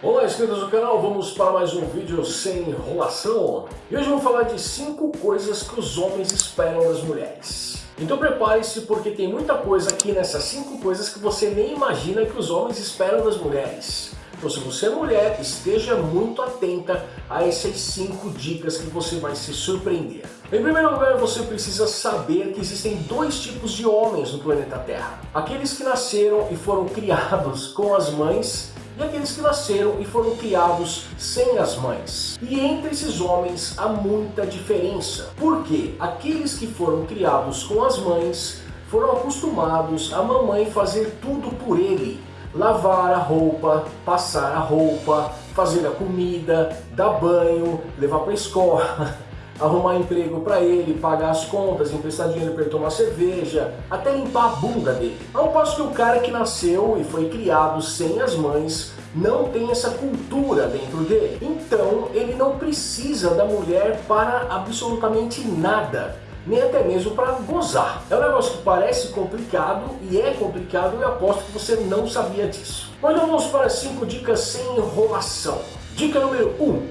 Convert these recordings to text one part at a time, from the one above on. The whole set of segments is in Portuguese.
Olá inscritos do canal, vamos para mais um vídeo sem enrolação. E hoje vamos falar de 5 coisas que os homens esperam das mulheres. Então prepare-se porque tem muita coisa aqui nessas 5 coisas que você nem imagina que os homens esperam das mulheres. Então se você é mulher, esteja muito atenta a essas 5 dicas que você vai se surpreender. Em primeiro lugar, você precisa saber que existem dois tipos de homens no planeta Terra. Aqueles que nasceram e foram criados com as mães e aqueles que nasceram e foram criados sem as mães. E entre esses homens há muita diferença, porque aqueles que foram criados com as mães foram acostumados a mamãe fazer tudo por ele, lavar a roupa, passar a roupa, fazer a comida, dar banho, levar para a escola, arrumar emprego para ele, pagar as contas, emprestar dinheiro para ele tomar cerveja, até limpar a bunda dele. Ao passo que o cara que nasceu e foi criado sem as mães não tem essa cultura dentro dele. Então ele não precisa da mulher para absolutamente nada nem até mesmo para gozar. É um negócio que parece complicado e é complicado e aposto que você não sabia disso. Mas vamos para 5 dicas sem enrolação. Dica número 1. Um,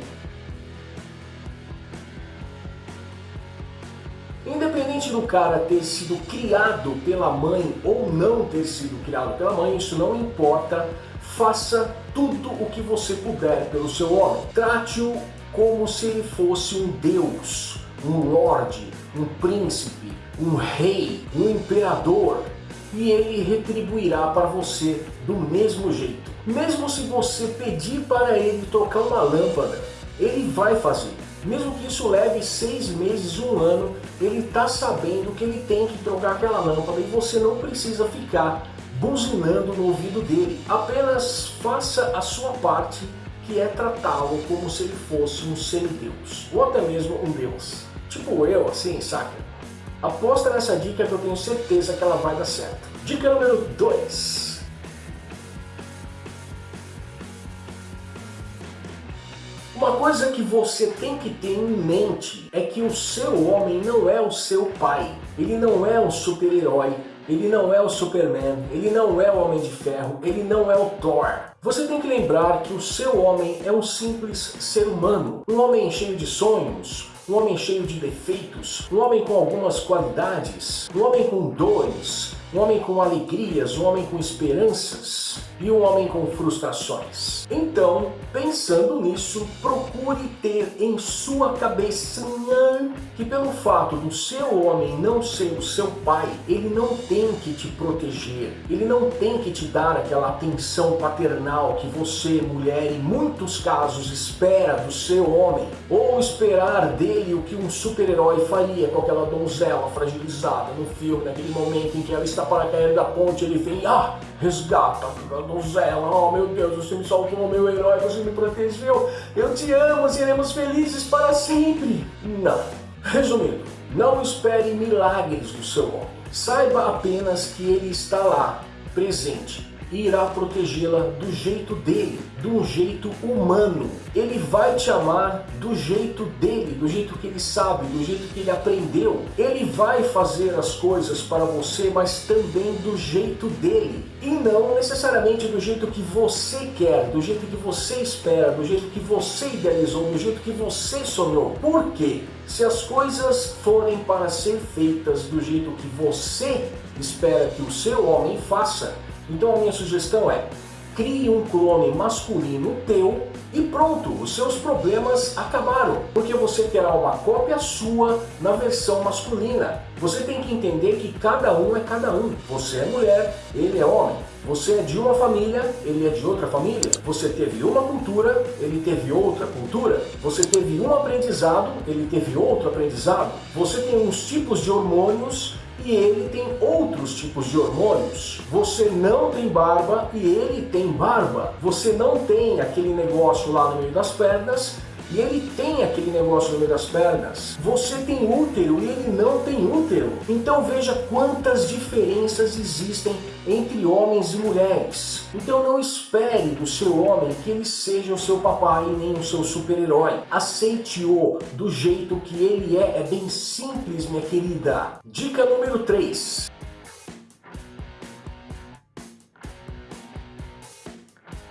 Independente do cara ter sido criado pela mãe ou não ter sido criado pela mãe, isso não importa. Faça tudo o que você puder pelo seu homem. Trate-o como se ele fosse um deus, um lorde, um príncipe, um rei, um imperador. E ele retribuirá para você do mesmo jeito. Mesmo se você pedir para ele trocar uma lâmpada, ele vai fazer. Mesmo que isso leve seis meses, um ano, ele está sabendo que ele tem que trocar aquela lâmpada e você não precisa ficar buzinando no ouvido dele. Apenas faça a sua parte, que é tratá-lo como se ele fosse um semideus, ou até mesmo um deus. Tipo eu, assim, saca? Aposta nessa dica que eu tenho certeza que ela vai dar certo. Dica número 2. Coisa que você tem que ter em mente é que o seu homem não é o seu pai. Ele não é um super-herói, ele não é o Superman, ele não é o Homem de Ferro, ele não é o Thor. Você tem que lembrar que o seu homem é um simples ser humano, um homem cheio de sonhos, um homem cheio de defeitos, um homem com algumas qualidades, um homem com dores, um homem com alegrias, um homem com esperanças e um homem com frustrações. Então, pensando nisso, procure ter em sua cabecinha que pelo fato do seu homem não ser o seu pai, ele não tem que te proteger, ele não tem que te dar aquela atenção paternal que você, mulher, em muitos casos espera do seu homem, ou esperar dele o que um super-herói faria com aquela donzela fragilizada no filme, naquele momento em que ela está para cair da ponte, ele vem, ah, resgata donzela, oh meu Deus, você me salvou, meu herói, você me protegeu, eu te amo, seremos felizes para sempre. Não. Resumindo, não espere milagres do seu homem. Saiba apenas que ele está lá, presente, e irá protegê-la do jeito dele, do jeito humano. Ele vai te amar do jeito dele, do jeito que ele sabe, do jeito que ele aprendeu. Ele vai fazer as coisas para você, mas também do jeito dele. E não necessariamente do jeito que você quer, do jeito que você espera, do jeito que você idealizou, do jeito que você sonhou. Por quê? Se as coisas forem para ser feitas do jeito que você espera que o seu homem faça, então a minha sugestão é, crie um clone masculino teu e pronto, os seus problemas acabaram, porque você terá uma cópia sua na versão masculina. Você tem que entender que cada um é cada um. Você é mulher, ele é homem. Você é de uma família, ele é de outra família. Você teve uma cultura, ele teve outra cultura. Você teve um aprendizado, ele teve outro aprendizado. Você tem uns tipos de hormônios e ele tem outros tipos de hormônios. Você não tem barba e ele tem barba. Você não tem aquele negócio lá no meio das pernas e ele tem aquele negócio no meio das pernas. Você tem útero e ele não tem útero. Então veja quantas diferenças existem entre homens e mulheres. Então não espere do seu homem que ele seja o seu papai nem o seu super-herói. Aceite-o do jeito que ele é. É bem simples, minha querida. Dica número 3.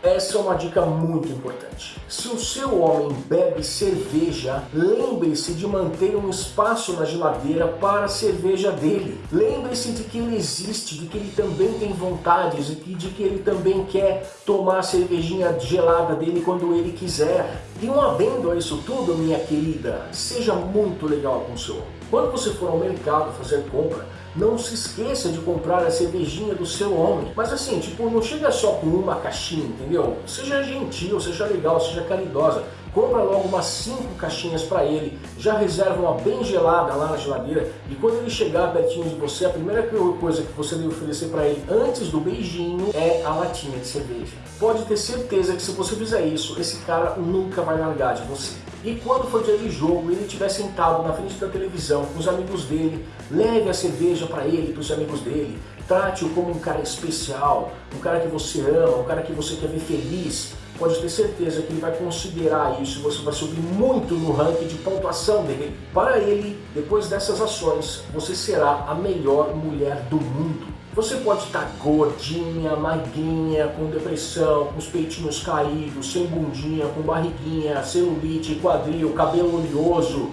Essa é uma dica muito importante. Se o seu homem bebe cerveja, lembre-se de manter um espaço na geladeira para a cerveja dele. Lembre-se de que ele existe, de que ele também tem vontades e de que ele também quer tomar a cervejinha gelada dele quando ele quiser. E um adendo a isso tudo, minha querida, seja muito legal com o seu homem. Quando você for ao mercado fazer compra, não se esqueça de comprar a cervejinha do seu homem. Mas assim, tipo, não chega só com uma caixinha, entendeu? Seja gentil, seja legal, seja caridosa. Compra logo umas 5 caixinhas para ele, já reserva uma bem gelada lá na geladeira e quando ele chegar pertinho de você, a primeira coisa que você deve oferecer para ele antes do beijinho é a latinha de cerveja. Pode ter certeza que se você fizer isso, esse cara nunca vai largar de você. E quando for dia de jogo, ele estiver sentado na frente da televisão com os amigos dele, leve a cerveja para ele, para os amigos dele, trate-o como um cara especial, um cara que você ama, um cara que você quer ver feliz, pode ter certeza que ele vai considerar isso, você vai subir muito no ranking de pontuação dele. Para ele, depois dessas ações, você será a melhor mulher do mundo. Você pode estar gordinha, magrinha, com depressão, com os peitinhos caídos, sem bundinha, com barriguinha, celulite, quadril, cabelo oleoso.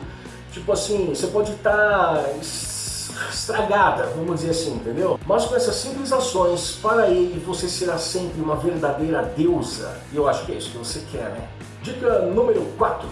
Tipo assim, você pode estar estragada, vamos dizer assim, entendeu? Mas com essas simples ações, para ele você será sempre uma verdadeira deusa. E eu acho que é isso que você quer, né? Dica número 4.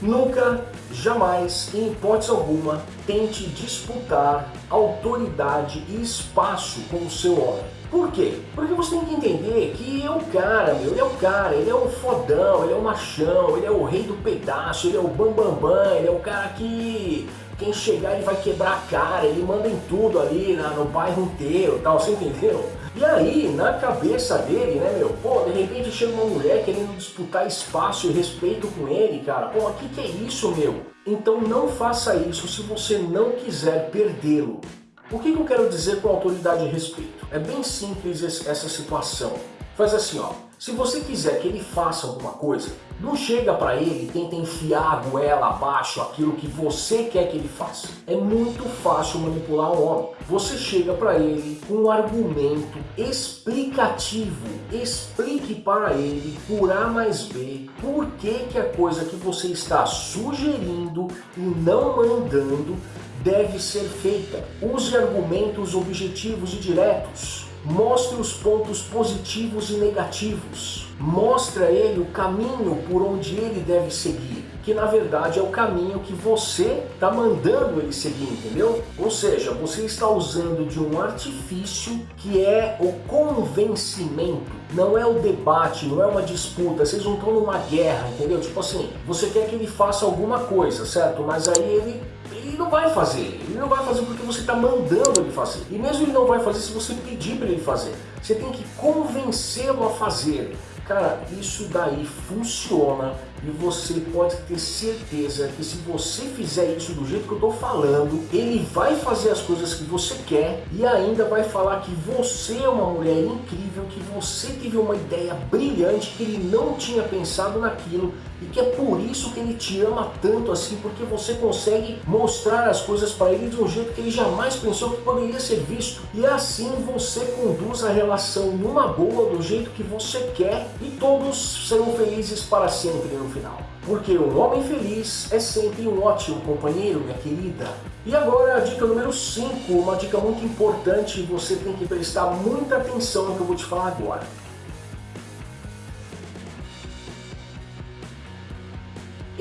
Nunca, jamais, em hipótese alguma, tente disputar autoridade e espaço com o seu homem. Por quê? Porque você tem que entender que é o cara, meu, ele é o cara, ele é o fodão, ele é o machão, ele é o rei do pedaço, ele é o bambambam, bam, bam, ele é o cara que quem chegar ele vai quebrar a cara, ele manda em tudo ali na, no bairro inteiro tal, você entendeu? E aí, na cabeça dele, né, meu, pô, de repente chega uma mulher querendo disputar espaço e respeito com ele, cara, pô, o que, que é isso, meu? Então não faça isso se você não quiser perdê-lo. O que, que eu quero dizer com autoridade e respeito? É bem simples essa situação. Faz assim, ó. Se você quiser que ele faça alguma coisa, não chega para ele e tenta enfiar a goela abaixo aquilo que você quer que ele faça. É muito fácil manipular um homem. Você chega para ele com um argumento explicativo. Explique para ele, por A mais B, por que, que a coisa que você está sugerindo e não mandando deve ser feita. Use argumentos objetivos e diretos. Mostre os pontos positivos e negativos. Mostre a ele o caminho por onde ele deve seguir, que na verdade é o caminho que você está mandando ele seguir, entendeu? Ou seja, você está usando de um artifício que é o convencimento, não é o debate, não é uma disputa, vocês não estão numa guerra, entendeu? Tipo assim, você quer que ele faça alguma coisa, certo? Mas aí ele ele não vai fazer. Ele não vai fazer porque você está mandando ele fazer. E mesmo ele não vai fazer se você pedir para ele fazer. Você tem que convencê-lo a fazer. Cara, isso daí funciona e você pode ter certeza que se você fizer isso do jeito que eu estou falando, ele vai fazer as coisas que você quer e ainda vai falar que você é uma mulher incrível, que você teve uma ideia brilhante, que ele não tinha pensado naquilo e que é por isso que ele te ama tanto assim, porque você consegue mostrar as coisas para ele de um jeito que ele jamais pensou que poderia ser visto. E assim você conduz a relação numa boa, do jeito que você quer e todos serão felizes para sempre final. Porque um homem feliz é sempre um ótimo companheiro, minha querida. E agora a dica número 5, uma dica muito importante você tem que prestar muita atenção no que eu vou te falar agora.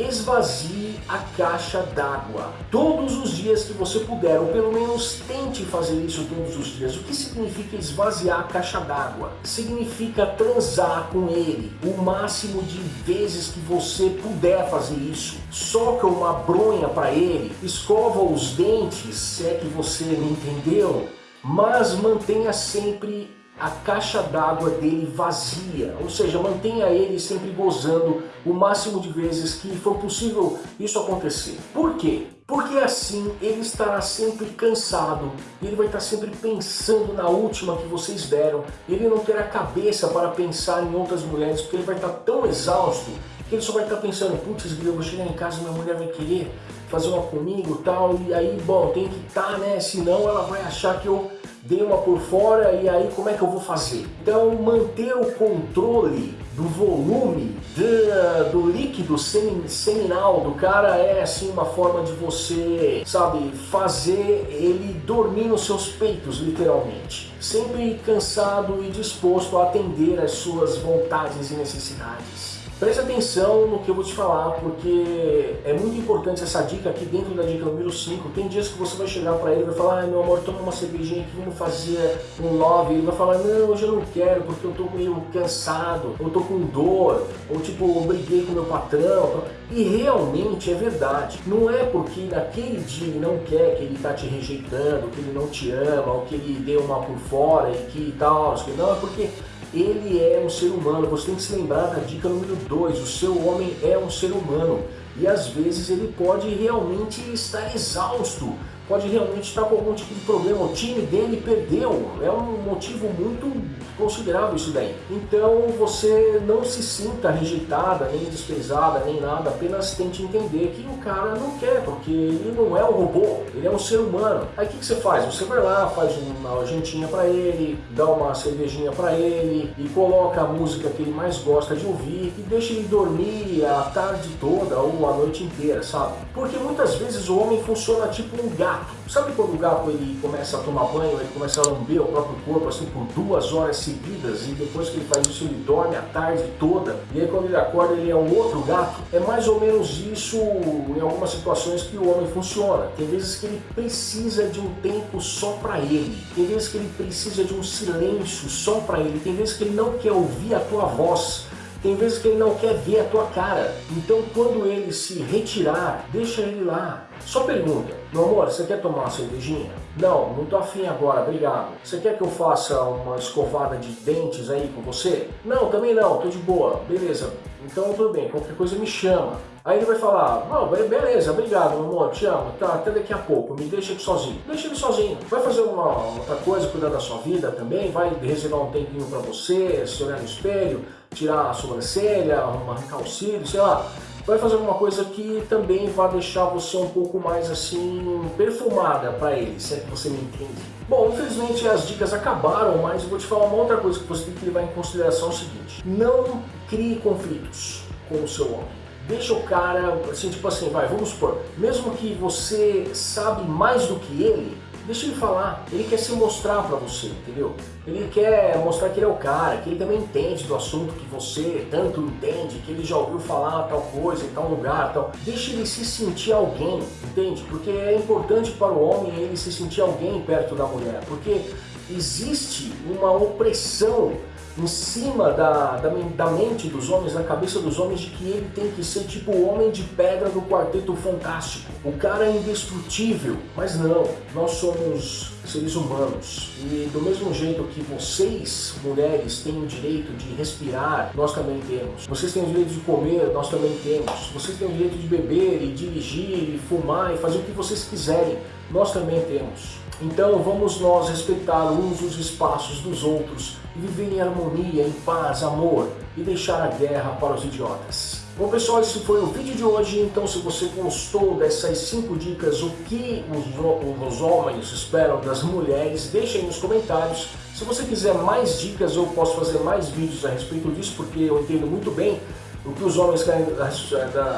Esvazie a caixa d'água todos os dias que você puder, ou pelo menos tente fazer isso todos os dias. O que significa esvaziar a caixa d'água? Significa transar com ele o máximo de vezes que você puder fazer isso. Soca uma bronha para ele, escova os dentes, se é que você me entendeu, mas mantenha sempre a caixa d'água dele vazia, ou seja, mantenha ele sempre gozando o máximo de vezes que for possível isso acontecer. Por quê? Porque assim ele estará sempre cansado, ele vai estar sempre pensando na última que vocês deram, ele não terá cabeça para pensar em outras mulheres, porque ele vai estar tão exausto ele só vai estar pensando, putz, eu vou chegar em casa minha mulher vai querer fazer uma comigo tal, e aí, bom, tem que estar, tá, né, senão ela vai achar que eu dei uma por fora e aí como é que eu vou fazer? Então manter o controle do volume do, do líquido seminal do cara é assim uma forma de você, sabe, fazer ele dormir nos seus peitos, literalmente. Sempre cansado e disposto a atender às suas vontades e necessidades. Preste atenção no que eu vou te falar, porque é muito importante essa dica aqui dentro da dica número 5. Tem dias que você vai chegar para ele e vai falar, ai meu amor, toma uma cervejinha aqui, vamos fazer um love. Ele vai falar, não, hoje eu não quero, porque eu tô meio cansado, eu tô com dor, ou tipo, eu briguei com meu patrão. E realmente é verdade. Não é porque naquele dia ele não quer, que ele tá te rejeitando, que ele não te ama, ou que ele deu uma por fora e que tal, não, é porque ele é um ser humano. Você tem que se lembrar da dica número 2, o seu homem é um ser humano. E às vezes ele pode realmente estar exausto, pode realmente estar com algum tipo de problema. O time dele perdeu, é um motivo muito considerável isso daí. Então você não se sinta rejeitada, nem desprezada, nem nada, apenas tente entender que o cara não quer, porque ele não é um robô, ele é um ser humano. Aí o que, que você faz? Você vai lá, faz uma jantinha para ele, dá uma cervejinha para ele e coloca a música que ele mais gosta de ouvir e deixa ele dormir a tarde toda ou a noite inteira, sabe? Porque muitas vezes o homem funciona tipo um gato. Sabe quando o gato ele começa a tomar banho, ele começa a lamber o próprio corpo assim por duas horas seguidas e depois que ele faz isso ele dorme a tarde toda e aí quando ele acorda ele é um outro gato? É mais ou menos isso em algumas situações que o homem funciona. Tem vezes que ele precisa de um tempo só para ele. Tem vezes que ele precisa de um silêncio só para ele. Tem vezes que ele não quer ouvir a tua voz. Tem vezes que ele não quer ver a tua cara. Então quando ele se retirar, deixa ele lá. Só pergunta, meu amor, você quer tomar uma cervejinha? Não, não tô afim agora, obrigado. Você quer que eu faça uma escovada de dentes aí com você? Não, também não, tô de boa. Beleza, então tudo bem, qualquer coisa me chama. Aí ele vai falar, não, beleza, obrigado, meu amor, te amo, tá, até daqui a pouco, me deixa aqui sozinho. Deixa ele sozinho. Vai fazer uma outra coisa, cuidar da sua vida também, vai reservar um tempinho pra você, se olhar no espelho, tirar a sobrancelha, arrancar o cílio, sei lá vai fazer alguma coisa que também vai deixar você um pouco mais assim perfumada para ele, se é que você me entende. Bom, infelizmente as dicas acabaram, mas vou te falar uma outra coisa que você tem que levar em consideração é o seguinte, não crie conflitos com o seu homem. Deixa o cara, assim, tipo assim, vai, vamos supor, mesmo que você sabe mais do que ele, Deixa ele falar, ele quer se mostrar para você, entendeu? Ele quer mostrar que ele é o cara, que ele também entende do assunto que você tanto entende, que ele já ouviu falar tal coisa em tal lugar, tal. Deixa ele se sentir alguém, entende? Porque é importante para o homem ele se sentir alguém perto da mulher, porque existe uma opressão em cima da, da, da, mente dos homens, na cabeça dos homens, de que ele tem que ser tipo o homem de pedra do quarteto fantástico. O cara é indestrutível, mas não, nós somos seres humanos. E do mesmo jeito que vocês, mulheres, têm o direito de respirar, nós também temos. Vocês têm o direito de comer, nós também temos. Vocês têm o direito de beber e dirigir e fumar e fazer o que vocês quiserem, nós também temos. Então vamos nós respeitar uns os espaços dos outros e viver em harmonia, em paz, amor e deixar a guerra para os idiotas. Bom pessoal, esse foi o vídeo de hoje, então se você gostou dessas 5 dicas, o que os, os homens esperam das mulheres, deixe aí nos comentários. Se você quiser mais dicas, eu posso fazer mais vídeos a respeito disso, porque eu entendo muito bem o que os homens querem,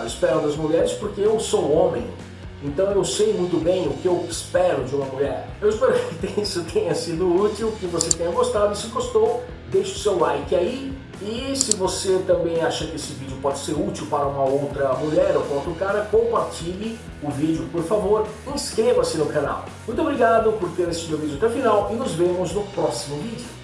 esperam das mulheres, porque eu sou homem. Então eu sei muito bem o que eu espero de uma mulher. Eu espero que isso tenha sido útil, que você tenha gostado. E se gostou, deixe o seu like aí. E se você também acha que esse vídeo pode ser útil para uma outra mulher ou para outro cara, compartilhe o vídeo, por favor. Inscreva-se no canal. Muito obrigado por ter assistido o vídeo até o final e nos vemos no próximo vídeo.